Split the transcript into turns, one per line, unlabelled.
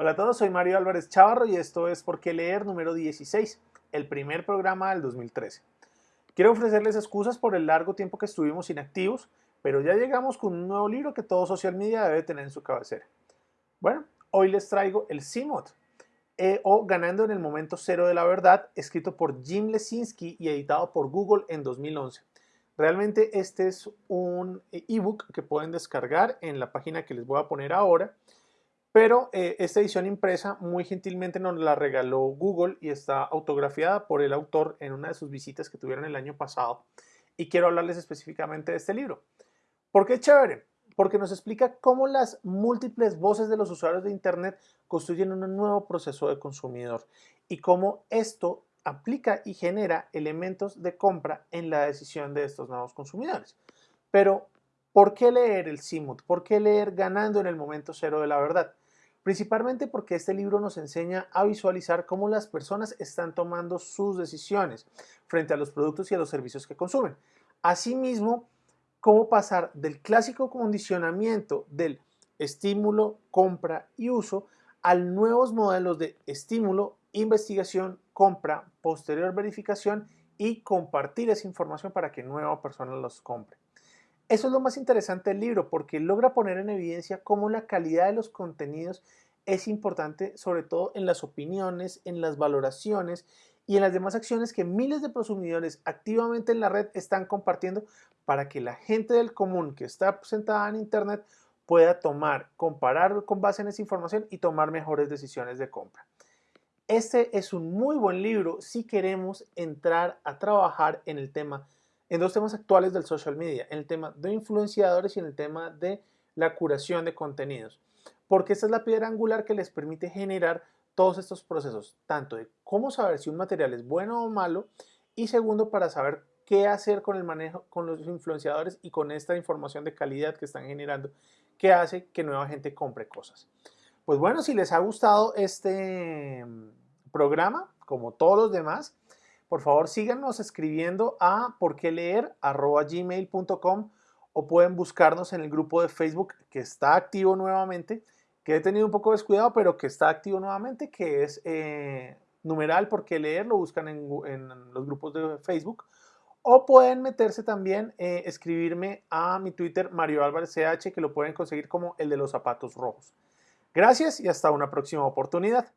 Hola a todos, soy Mario Álvarez Chavarro y esto es Por qué leer número 16, el primer programa del 2013. Quiero ofrecerles excusas por el largo tiempo que estuvimos inactivos, pero ya llegamos con un nuevo libro que todo social media debe tener en su cabecera. Bueno, hoy les traigo el CMOD, eh, o Ganando en el Momento Cero de la Verdad, escrito por Jim Lesinski y editado por Google en 2011. Realmente este es un ebook que pueden descargar en la página que les voy a poner ahora pero eh, esta edición impresa muy gentilmente nos la regaló Google y está autografiada por el autor en una de sus visitas que tuvieron el año pasado. Y quiero hablarles específicamente de este libro. ¿Por qué chévere? Porque nos explica cómo las múltiples voces de los usuarios de Internet construyen un nuevo proceso de consumidor y cómo esto aplica y genera elementos de compra en la decisión de estos nuevos consumidores. Pero, ¿por qué leer el CIMUT? ¿Por qué leer ganando en el momento cero de la verdad? Principalmente porque este libro nos enseña a visualizar cómo las personas están tomando sus decisiones frente a los productos y a los servicios que consumen. Asimismo, cómo pasar del clásico condicionamiento del estímulo, compra y uso al nuevos modelos de estímulo, investigación, compra, posterior verificación y compartir esa información para que nueva persona los compre. Eso es lo más interesante del libro porque logra poner en evidencia cómo la calidad de los contenidos es importante sobre todo en las opiniones, en las valoraciones y en las demás acciones que miles de consumidores activamente en la red están compartiendo para que la gente del común que está sentada en internet pueda tomar, comparar con base en esa información y tomar mejores decisiones de compra. Este es un muy buen libro si queremos entrar a trabajar en el tema en dos temas actuales del social media, en el tema de influenciadores y en el tema de la curación de contenidos. Porque esta es la piedra angular que les permite generar todos estos procesos, tanto de cómo saber si un material es bueno o malo, y segundo, para saber qué hacer con el manejo con los influenciadores y con esta información de calidad que están generando, que hace que nueva gente compre cosas. Pues bueno, si les ha gustado este mm, programa, como todos los demás, por favor síganos escribiendo a porqueleer.gmail.com o pueden buscarnos en el grupo de Facebook que está activo nuevamente, que he tenido un poco descuidado, pero que está activo nuevamente, que es eh, numeral porque leer, lo buscan en, los grupos de Facebook. O pueden meterse también, eh, escribirme a mi Twitter Mario Álvarez CH, que lo pueden conseguir como el de los zapatos rojos. Gracias y hasta una próxima oportunidad.